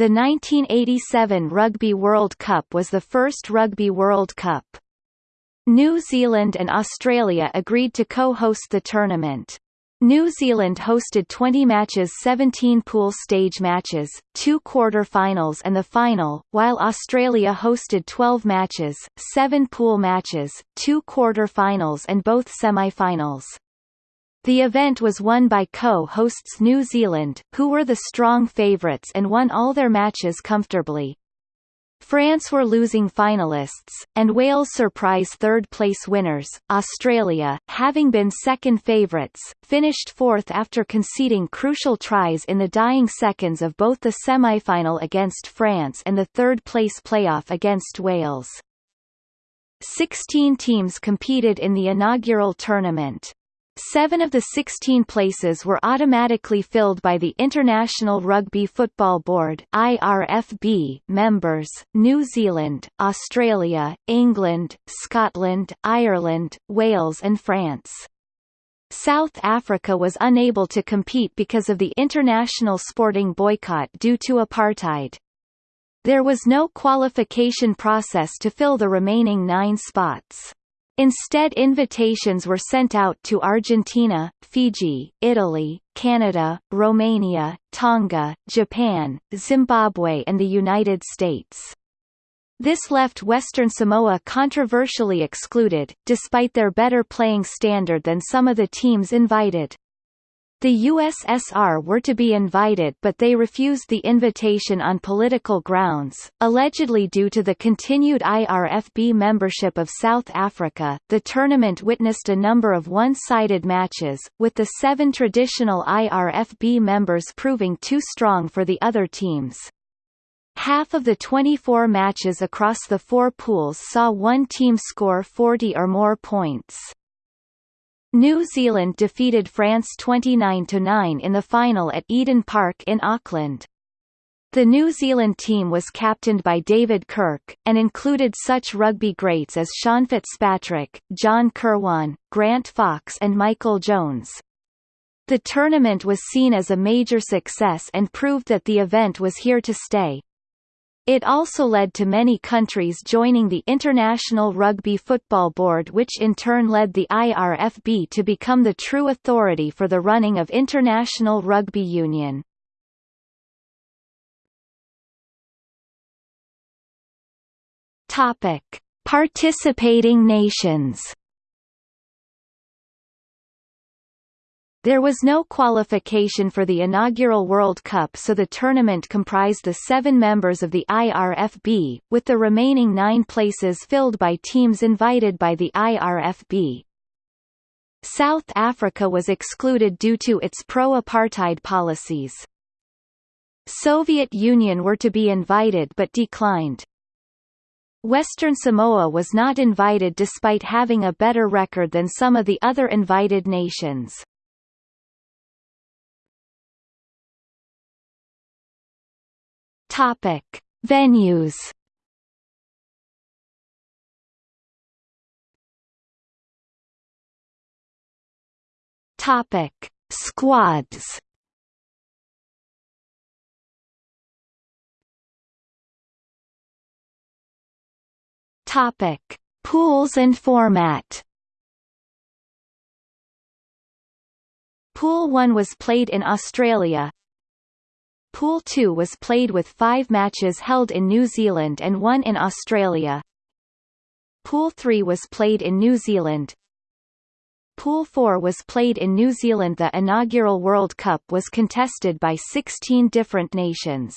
The 1987 Rugby World Cup was the first Rugby World Cup. New Zealand and Australia agreed to co-host the tournament. New Zealand hosted 20 matches 17 pool stage matches, two quarter-finals and the final, while Australia hosted 12 matches, 7 pool matches, two quarter-finals and both semi-finals. The event was won by co-hosts New Zealand, who were the strong favourites and won all their matches comfortably. France were losing finalists, and Wales surprise third-place winners. Australia, having been second favourites, finished fourth after conceding crucial tries in the dying seconds of both the semi-final against France and the third-place playoff against Wales. Sixteen teams competed in the inaugural tournament. Seven of the 16 places were automatically filled by the International Rugby Football Board IRFB members, New Zealand, Australia, England, Scotland, Ireland, Wales and France. South Africa was unable to compete because of the international sporting boycott due to apartheid. There was no qualification process to fill the remaining nine spots. Instead invitations were sent out to Argentina, Fiji, Italy, Canada, Romania, Tonga, Japan, Zimbabwe and the United States. This left Western Samoa controversially excluded, despite their better playing standard than some of the teams invited. The USSR were to be invited but they refused the invitation on political grounds, allegedly due to the continued IRFB membership of South Africa. The tournament witnessed a number of one-sided matches, with the seven traditional IRFB members proving too strong for the other teams. Half of the 24 matches across the four pools saw one team score 40 or more points. New Zealand defeated France 29–9 in the final at Eden Park in Auckland. The New Zealand team was captained by David Kirk, and included such rugby greats as Sean Fitzpatrick, John Kirwan, Grant Fox and Michael Jones. The tournament was seen as a major success and proved that the event was here to stay. It also led to many countries joining the International Rugby Football Board which in turn led the IRFB to become the true authority for the running of international rugby union. Topic: Participating nations There was no qualification for the inaugural World Cup so the tournament comprised the seven members of the IRFB, with the remaining nine places filled by teams invited by the IRFB. South Africa was excluded due to its pro-apartheid policies. Soviet Union were to be invited but declined. Western Samoa was not invited despite having a better record than some of the other invited nations. Topic: Venues. Topic: Squads. Topic: Pools and format. Pool 1 was played in Australia, Pool 2 was played with five matches held in New Zealand and one in Australia. Pool 3 was played in New Zealand. Pool 4 was played in New Zealand The inaugural World Cup was contested by 16 different nations.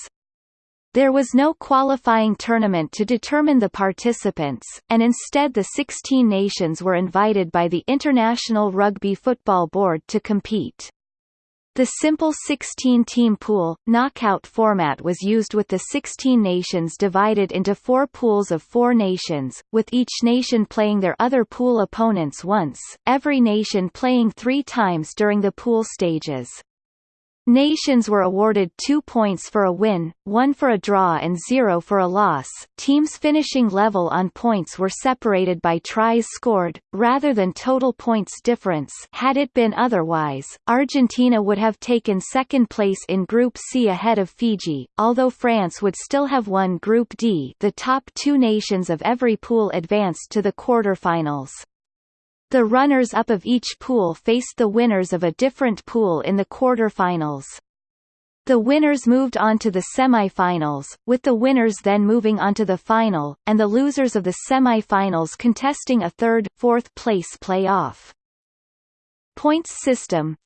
There was no qualifying tournament to determine the participants, and instead the 16 nations were invited by the International Rugby Football Board to compete. The simple 16-team pool, knockout format was used with the 16 nations divided into four pools of four nations, with each nation playing their other pool opponents once, every nation playing three times during the pool stages. Nations were awarded two points for a win, one for a draw and zero for a loss. Teams finishing level on points were separated by tries scored, rather than total points difference had it been otherwise, Argentina would have taken second place in Group C ahead of Fiji, although France would still have won Group D the top two nations of every pool advanced to the quarterfinals. The runners-up of each pool faced the winners of a different pool in the quarter-finals. The winners moved on to the semi-finals, with the winners then moving on to the final, and the losers of the semi-finals contesting a third, fourth place play-off. Points system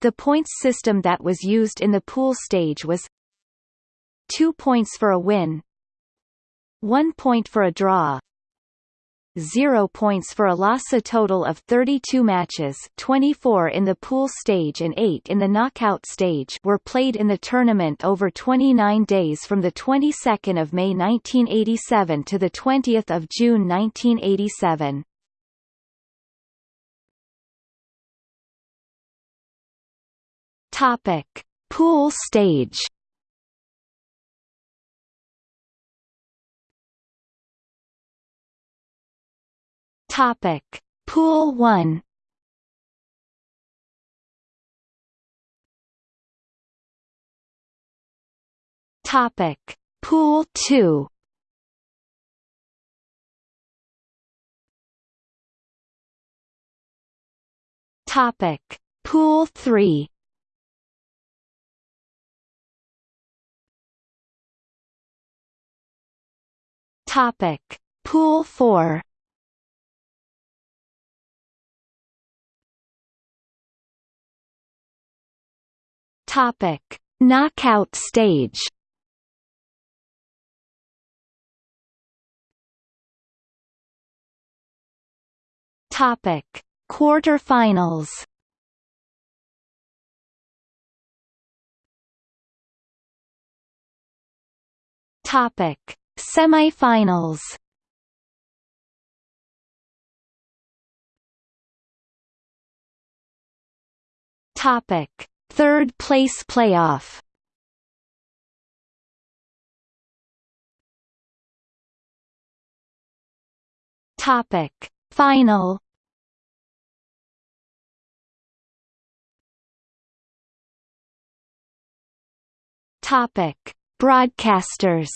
The points system that was used in the pool stage was 2 points for a win 1 point for a draw 0 points for a loss a total of 32 matches 24 in the pool stage and 8 in the knockout stage were played in the tournament over 29 days from the 22nd of May 1987 to the 20th of June 1987. Topic: Pool stage Topic: Pool 1 Topic: Pool 2 Topic: Pool 3 Topic: Pool 4 Topic: Knockout stage. Topic: Quarterfinals. Topic: Semifinals. Topic: Third place playoff. Topic. Final. Topic. Broadcasters.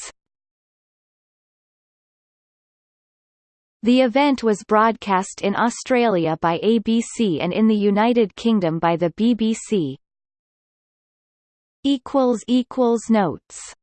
The event was broadcast in Australia by ABC and in the United Kingdom by the BBC, equals equals notes